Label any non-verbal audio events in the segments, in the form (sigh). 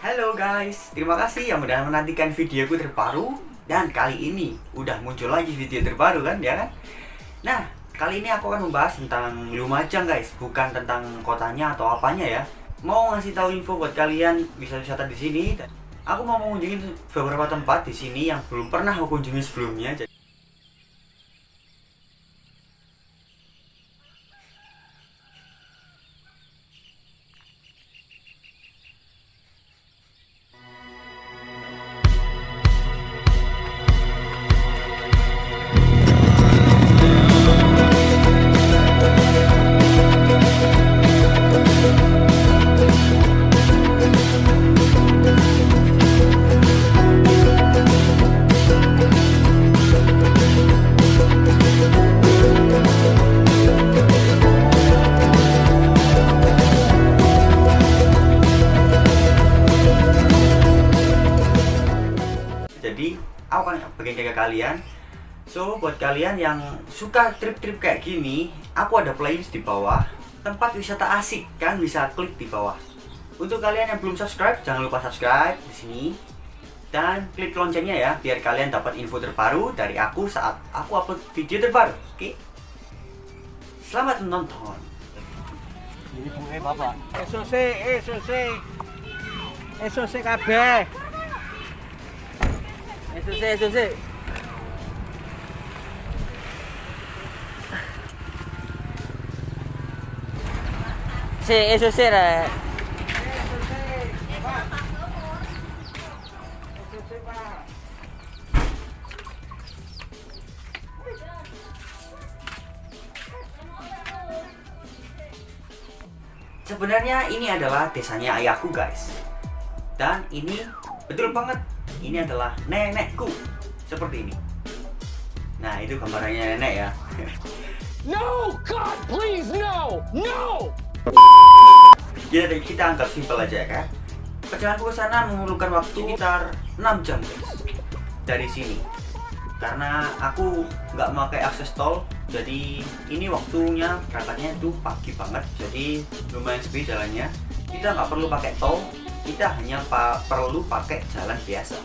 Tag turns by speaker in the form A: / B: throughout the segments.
A: Halo guys, terima kasih yang udah menantikan videoku terbaru. Dan kali ini udah muncul lagi video terbaru kan ya kan? Nah, kali ini aku akan membahas tentang Lumajang guys. Bukan tentang kotanya atau apanya ya. Mau ngasih tahu info buat kalian bisa wisata di sini. Aku mau mengunjungi beberapa tempat di sini yang belum pernah aku kunjungi sebelumnya kalian yang suka trip-trip kayak gini aku ada playlist di bawah tempat wisata asik kan bisa klik di bawah untuk kalian yang belum subscribe jangan lupa subscribe di sini dan klik loncengnya ya biar kalian dapat info terbaru dari aku saat aku upload video terbaru oke selamat menonton
B: Ini bunga bapak. SOC, SOC. SOC kabeh. SOC, SOC. Si, SOC rek.
A: Sebenarnya ini adalah desanya ayahku guys Dan ini betul banget Ini adalah nenekku Seperti ini Nah itu gambarannya nenek ya (laughs)
C: No! God, please, no! No!
A: Jadi kita anggap simpel aja kan Perjalananku ke sana memerlukan waktu sekitar 6 jam guys. Dari sini. Karena aku nggak pakai akses tol Jadi ini waktunya berangkatnya itu pagi banget. Jadi lumayan sepi jalannya. Kita nggak perlu pakai tol Kita hanya pa perlu pakai jalan biasa.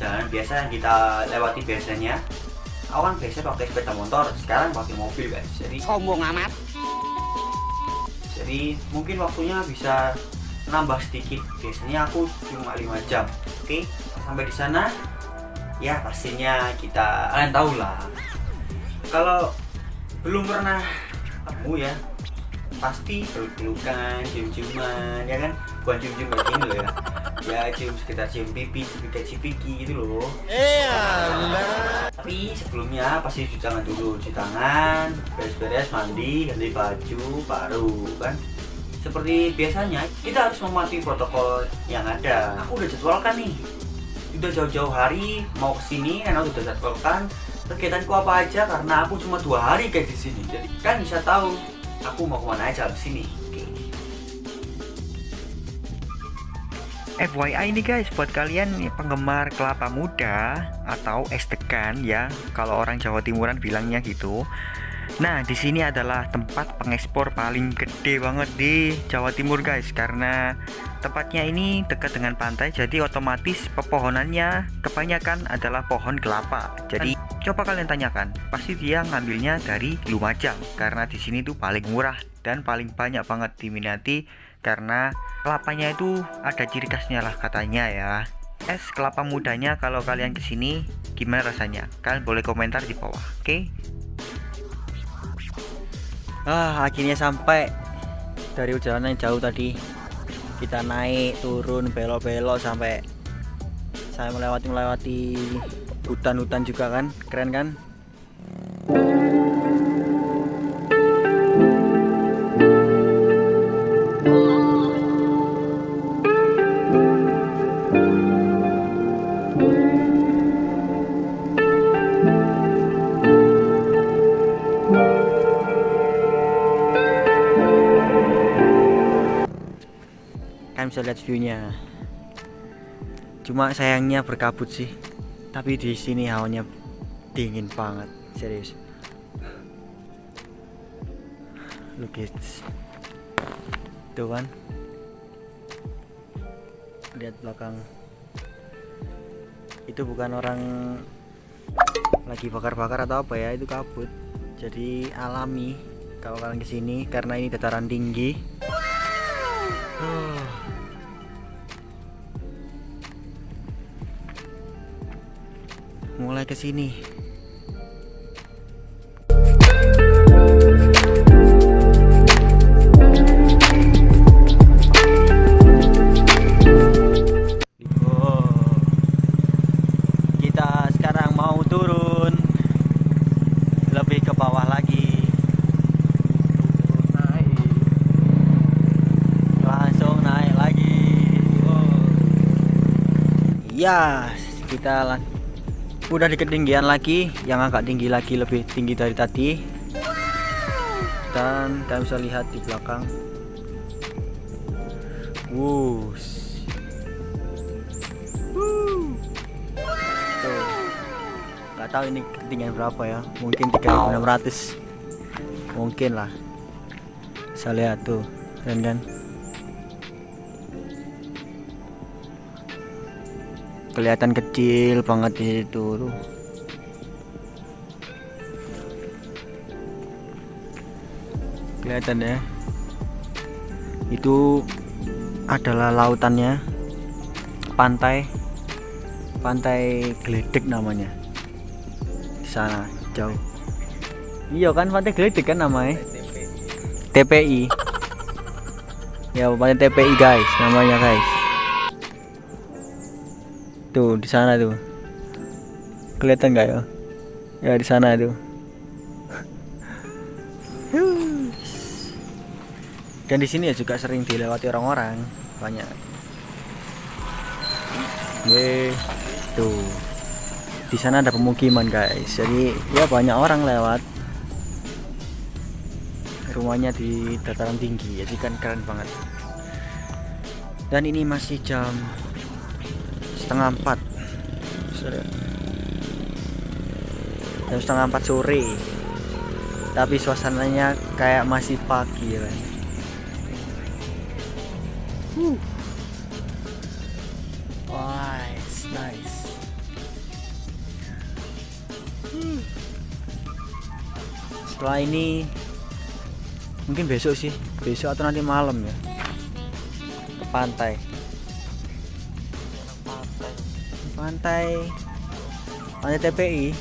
A: Jalan biasa yang kita lewati biasanya. Awan biasa pakai sepeda motor Sekarang pakai mobil guys. Jadi
C: Sombong amat.
A: Jadi mungkin waktunya bisa nambah sedikit. Biasanya aku cuma 5 jam. Oke sampai di sana. Ya pastinya kita kalian tahu lah. Kalau belum pernah ketemu ya pasti peluk-pelukan cium-ciuman ya kan? Bukan cium-cium kayak gini loh ya ya cium sekitar cium pipi sekitar cipiki gitu loh. Tapi sebelumnya pasti cuci tangan dulu cuci tangan beres-beres mandi ganti baju baru kan? Seperti biasanya kita harus mematuhi protokol yang ada. Aku udah jadwalkan nih. Udah jauh-jauh hari mau ke sini karena udah jadwalkan. Kegiatanku apa aja karena aku cuma dua hari kayak di sini. Jadi kan bisa tahu aku mau ke mana aja di sini FYI ini guys buat kalian nih, penggemar kelapa muda atau es degan ya kalau orang Jawa Timuran bilangnya gitu. Nah di sini adalah tempat pengekspor paling gede banget di Jawa Timur guys karena tempatnya ini dekat dengan pantai jadi otomatis pepohonannya kebanyakan adalah pohon kelapa. Jadi coba kalian tanyakan pasti dia ngambilnya dari Lumajang karena di sini tuh paling murah dan paling banyak banget diminati karena kelapanya itu ada ciri khasnya lah katanya ya es kelapa mudanya kalau kalian ke sini gimana rasanya kalian boleh komentar di bawah oke okay?
B: Ah, akhirnya sampai dari perjalanan yang jauh tadi. Kita naik, turun, belok-belok sampai saya melewati melewati hutan-hutan juga kan. Keren kan? Kalian bisa lihat view-nya. Cuma sayangnya berkabut sih. Tapi di sini hawanya dingin banget, serius. Look it. Tuh kan.
A: lihat belakang itu bukan orang lagi bakar-bakar atau apa ya itu kabut jadi alami kalau kalian ke sini karena ini dataran tinggi Huh. Mulai ke sini Oh. kita sekarang mau turun. Lebih ke bawah lagi. Ya kita lang- udah di ketinggian lagi yang agak tinggi lagi lebih tinggi dari tadi. Dan kalian bisa lihat di belakang. Wush. Nggak tahu ini ketinggian berapa ya. Mungkin 3600 mungkin lah. Saya lihat tuh keren kan kelihatan kecil banget di situ tuh. Kelihatan ya. Itu adalah lautannya. Pantai. Pantai geledek namanya. Di sana jauh. Iya kan pantai geledek kan namanya? TPI ya pantai TPI guys namanya guys tuh di sana tuh. Kelihatan nggak ya ya di sana tuh. (laughs) Dan di sini ya juga sering dilewati orang-orang banyak. Ye, tuh. Di sana ada pemukiman guys. Jadi ya banyak orang lewat. Rumahnya di dataran tinggi jadi kan keren banget. Dan ini masih jam setengah empat jam setengah empat sore tapi suasananya kayak masih pagi ya kan Nice, nice. Hmm. Setelah ini mungkin besok sih, besok atau nanti malam ya ke pantai. Pantai, pantai TPI.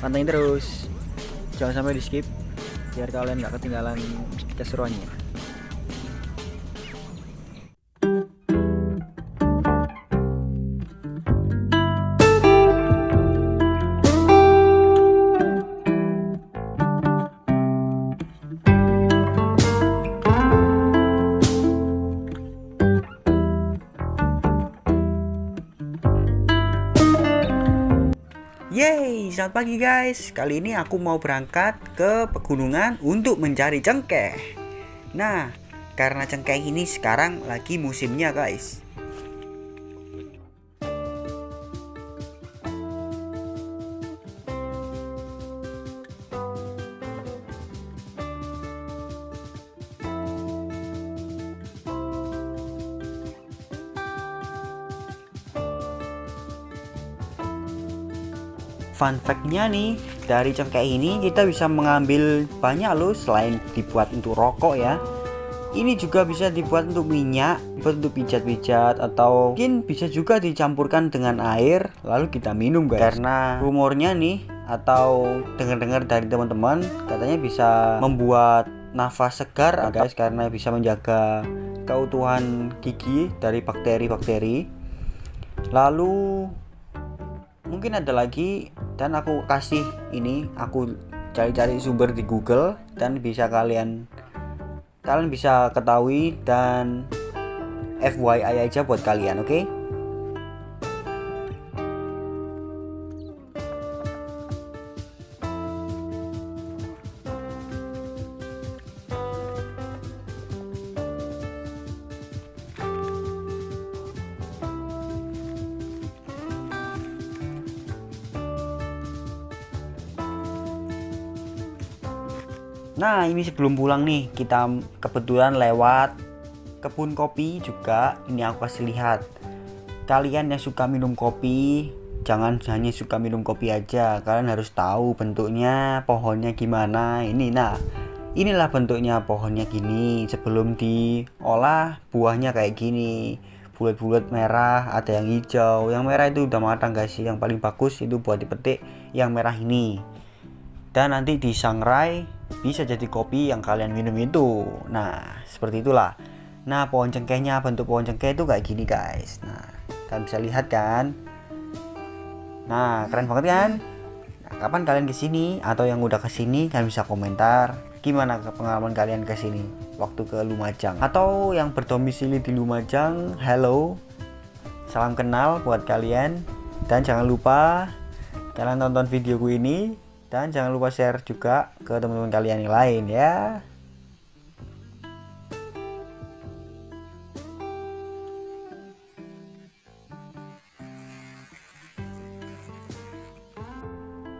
A: Pantengin terus, jangan sampai di skip biar kalian nggak ketinggalan keseruannya. Selamat pagi guys. Kali ini aku mau berangkat ke pegunungan untuk mencari cengkeh. Nah, karena cengkeh ini sekarang lagi musimnya guys. Fun fact-nya nih, dari cengkeh ini kita bisa mengambil banyak loh selain dibuat untuk rokok ya. Ini juga bisa dibuat untuk minyak, dibuat untuk pijat-pijat atau mungkin bisa juga dicampurkan dengan air lalu kita minum guys. Karena rumornya nih atau dengar-dengar dari teman-teman katanya bisa membuat nafas segar guys karena bisa menjaga keutuhan gigi dari bakteri-bakteri. Lalu mungkin ada lagi dan aku kasih ini aku cari-cari sumber di Google dan bisa kalian kalian bisa ketahui dan FYI aja buat kalian oke okay? Nah ini sebelum pulang nih kita kebetulan lewat kebun kopi juga. Ini aku kasih lihat. Kalian yang suka minum kopi jangan hanya suka minum kopi aja. Kalian harus tahu bentuknya pohonnya gimana. Ini nah inilah bentuknya pohonnya gini. Sebelum diolah buahnya kayak gini. Bulat-bulat merah ada yang hijau. Yang merah itu udah matang guys. Yang paling bagus itu buat dipetik yang merah ini dan nanti disangrai bisa jadi kopi yang kalian minum itu. Nah seperti itulah. Nah pohon cengkehnya bentuk pohon cengkeh itu kayak gini guys. Nah kalian bisa lihat kan? Nah keren banget kan? Nah, kapan kalian ke sini atau yang udah ke sini kalian bisa komentar. Gimana pengalaman kalian ke sini waktu ke Lumajang. Atau yang berdomisili di Lumajang hello. Salam kenal buat kalian. Dan jangan lupa kalian tonton videoku ini dan jangan lupa share juga ke teman-teman kalian yang lain ya.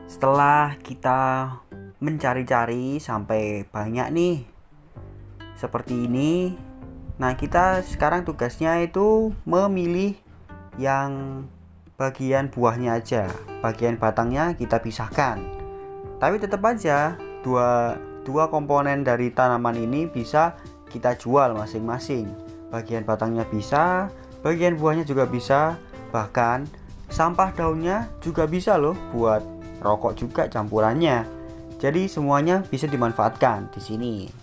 A: Setelah kita mencari-cari sampai banyak nih seperti ini nah kita sekarang tugasnya itu memilih yang bagian buahnya aja bagian batangnya kita pisahkan tapi tetap aja dua dua komponen dari tanaman ini bisa kita jual masing-masing. Bagian batangnya bisa bagian buahnya juga bisa bahkan sampah daunnya juga bisa loh buat rokok juga campurannya. Jadi semuanya bisa dimanfaatkan di sini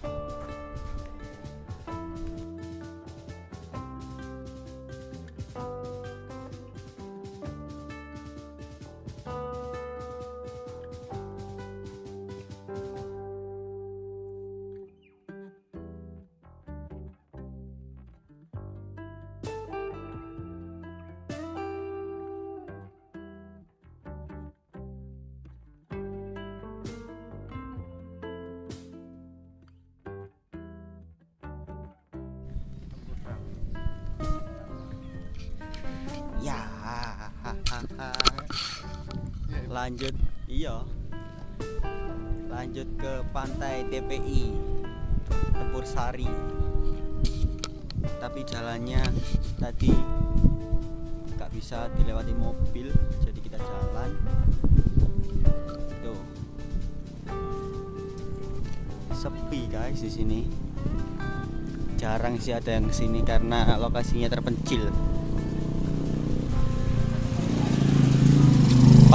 A: lanjut. Iya. Lanjut ke pantai TPI Tempur Sari. Tapi jalannya tadi nggak bisa dilewati mobil jadi kita jalan. Tuh. Sepi guys di sini. Jarang sih ada yang ke sini karena lokasinya terpencil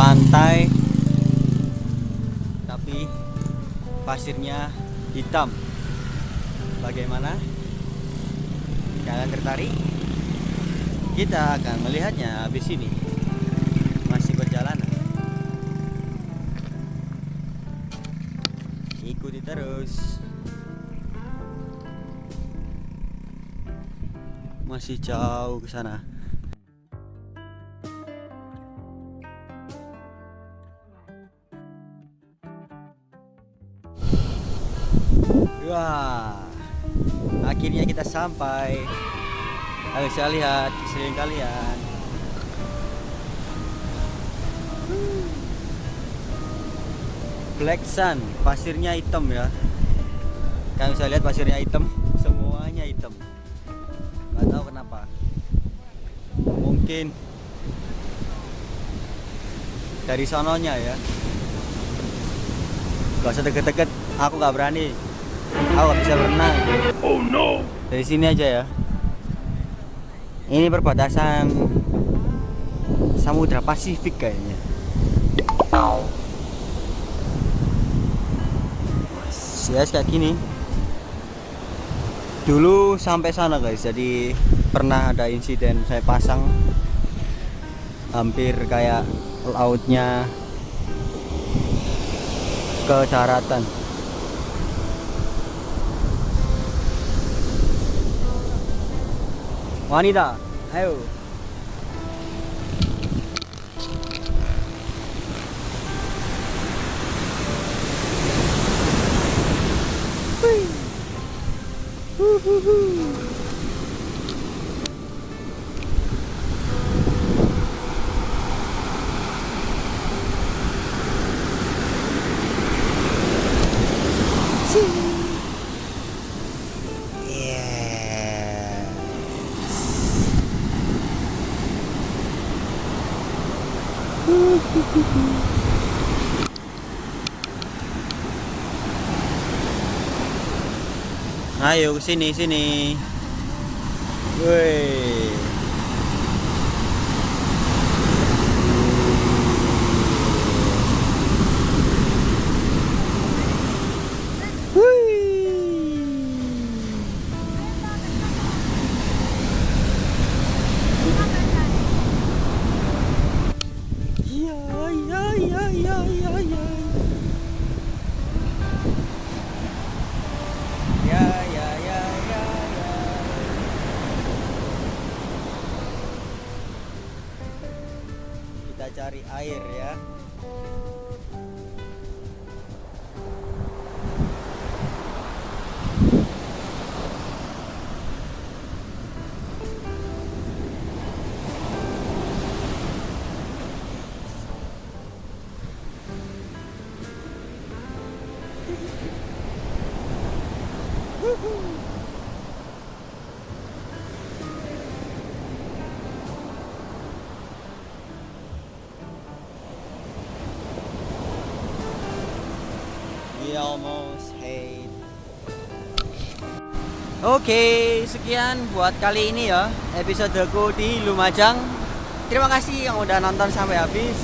A: pantai tapi pasirnya hitam. Bagaimana? Kalian tertarik? Kita akan melihatnya habis ini. Masih perjalanan ikuti terus. Masih jauh ke sana sampai. Ayo saya lihat sering kalian. Black Sun, pasirnya hitam ya. Kalian bisa lihat pasirnya hitam, semuanya hitam. Gak tahu kenapa. Mungkin dari sononya ya. Gak usah deket-deket, aku gak berani. Aku gak bisa berenang.
B: Oh no!
A: Dari sini aja ya. Ini perbatasan Samudra Pasifik kayaknya. Yes, kayak gini. Dulu sampai sana guys, jadi pernah ada insiden saya pasang hampir kayak lautnya ke daratan. Wanita, ayo. Ayo sini sini. Woi. Ya ya ya ya ya ya. Ya ya ya ya ya. Kita cari air ya. Almost hate. Oke, sekian buat kali ini ya episodeku di Lumajang. Terima kasih yang udah nonton sampai habis.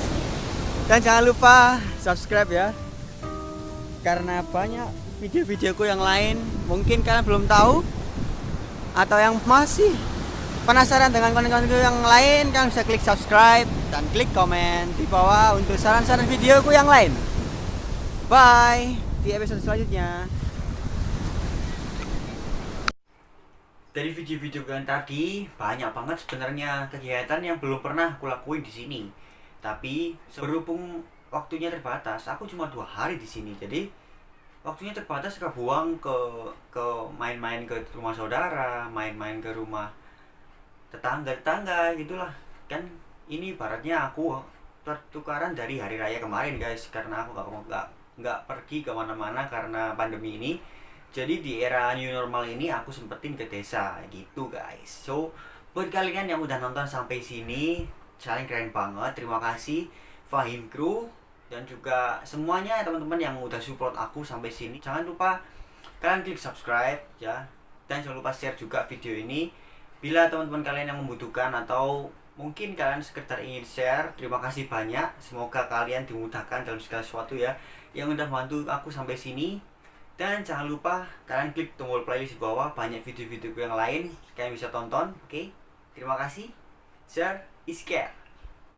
A: Dan jangan lupa subscribe ya. Karena banyak video-videoku yang lain mungkin kalian belum tahu atau yang masih penasaran dengan konten-kontenku yang lain kalian bisa klik subscribe dan klik komen di bawah untuk saran-saran videoku yang lain. Bye di episode selanjutnya. Dari video-video yang tadi banyak banget sebenarnya kegiatan yang belum pernah aku lakuin di sini. Tapi berhubung waktunya terbatas, aku cuma dua hari di sini. Jadi waktunya terbatas ke buang ke ke main-main ke rumah saudara, main-main ke rumah tetangga-tetangga gitulah. Kan ini ibaratnya aku pertukaran dari hari raya kemarin guys karena aku nggak nggak nggak pergi ke mana-mana karena pandemi ini. Jadi di era new normal ini aku sempetin ke desa gitu guys. So buat kalian yang udah nonton sampai sini kalian keren banget. Terima kasih Fahim Crew dan juga semuanya teman-teman yang udah support aku sampai sini. Jangan lupa kalian klik subscribe ya. Dan jangan lupa share juga video ini. Bila teman-teman kalian yang membutuhkan atau mungkin kalian sekedar ingin share terima kasih banyak. Semoga kalian dimudahkan dalam segala sesuatu ya. Yang udah bantu aku sampai sini. Dan jangan lupa kalian klik tombol playlist di bawah. Banyak video-video yang lain kalian bisa tonton oke? Terima kasih. Share is care